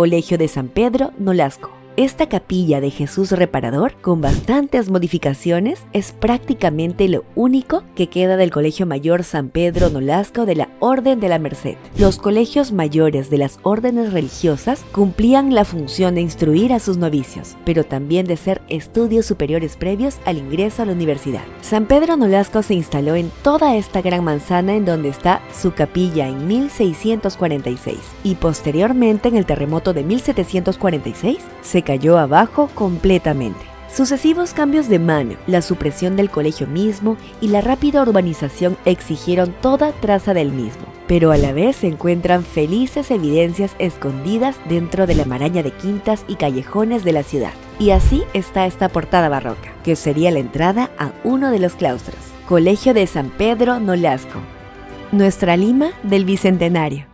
Colegio de San Pedro Nolasco. Esta capilla de Jesús Reparador, con bastantes modificaciones, es prácticamente lo único que queda del Colegio Mayor San Pedro Nolasco de la Orden de la Merced. Los colegios mayores de las órdenes religiosas cumplían la función de instruir a sus novicios, pero también de ser estudios superiores previos al ingreso a la universidad. San Pedro Nolasco se instaló en toda esta gran manzana en donde está su capilla en 1646 y posteriormente en el terremoto de 1746 se cayó abajo completamente. Sucesivos cambios de mano, la supresión del colegio mismo y la rápida urbanización exigieron toda traza del mismo, pero a la vez se encuentran felices evidencias escondidas dentro de la maraña de quintas y callejones de la ciudad. Y así está esta portada barroca, que sería la entrada a uno de los claustros, Colegio de San Pedro Nolasco, nuestra Lima del Bicentenario.